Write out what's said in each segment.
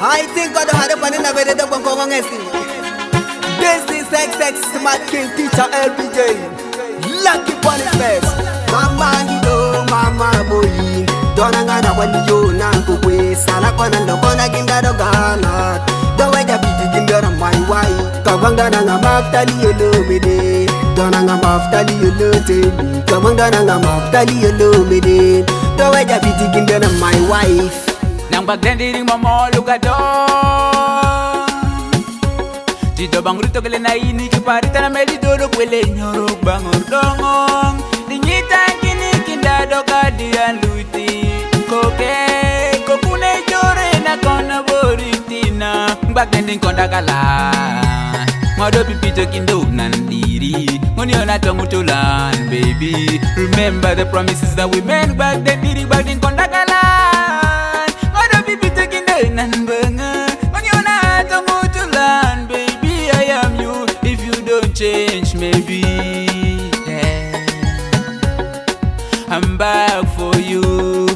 I think God had a pan in a very dumb on This is XX Smart King Teacher LBJ. Lucky Bonnie Fest. Mama, you know, Mama, boy. Dona ngana wani yo nangu we sala kona ndo kona ginda do gana do we da biti ginda ro mai wai ka wanga na ngama tali yolo lo mede dona ngama tali yolo lo te ka wanga na ngama tali yolo mede do we da biti ginda ro mai wife nangba grandiri momolugado didobangrutogele naini kiparitana melidolo kwele nyoro bangordongo ninyitakini kindado kadia luti koke kokune jore nakona boritina ngbagrendi nkondakala mwado pipito kindo nandiri ngoniona tongutulan baby remember the promises that we made ngbagdendiri gbagdi nkondakala banga When you're not a to land Baby, I am you If you don't change, maybe yeah. I'm back for you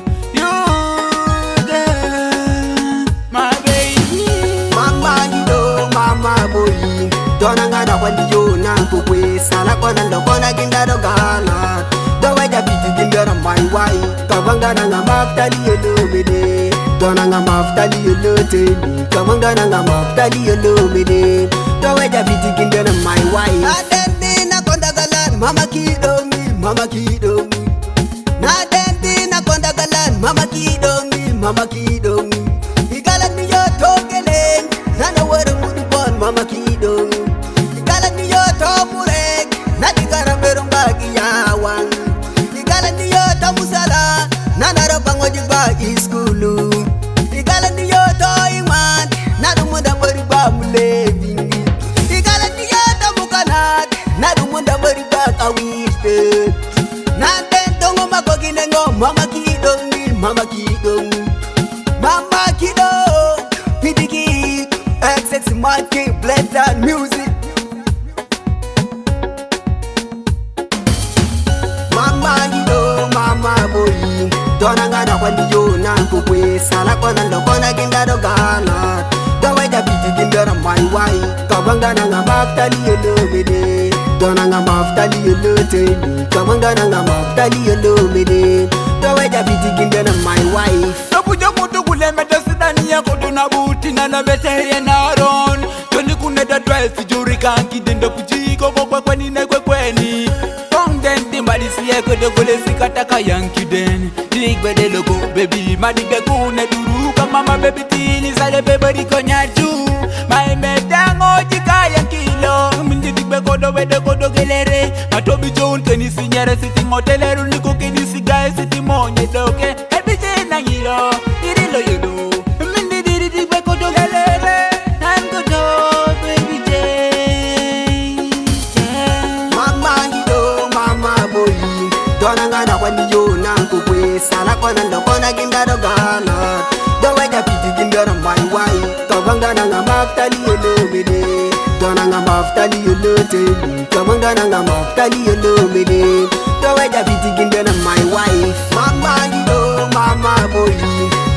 Don't I got a one you, not to waste. I like one and the one I can get a gun. Don't I get a bit of the other, my wife. Don't I get a bit of the other, my wife tonanga mafutali yolote tomangananga mafutali yolomine toweja vitikindene maiwai Mama Kidomi, Mama Kidomi. Anti Monkey Black Dot Music. Mama, you know, Mama boy, don't hang out when you know who we are. Don't hang out when you know who we are. Don't hang out when you know who we are. Don't hang out when Don't hang out when you know who we are. Don't hang out when you know who we are. Don't hang out when you know who we are. Don't hang out when you know who we are nabuti nanaveteye naron toni kuneda twaesi jurikangi dendo kuciko kokwa kweni nekwekweni onden dimbadisiye kwede kolesikataka yankiden digwededogo bebi madige kune duruka mama bebitini sale bebodikonyacu maemetangojikayankilo mindidigbekodo wede kodogelere matobijon tenisinyere sitingotelerun Don't that God. wait fana ndo kona kindaro gana Dawai da piti kindaro mai wai Kabanga na nga maftali yelo mede Dona nga maftali yelo tebi Kabanga na nga maftali yelo mede Dawai da piti kindaro mai wai Mama ndiyo mama boy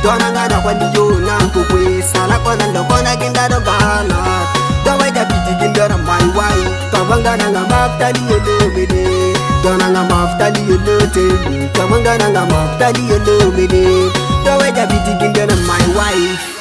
Dona nga na kwani yo na kukwe Don't ndo kona kindaro gana Dawai da piti kindaro mai wai Kabanga na nga maftali yelo mede tonanga mafutali yelote tomangananga mafutali yelomele toweja bitikindene my wife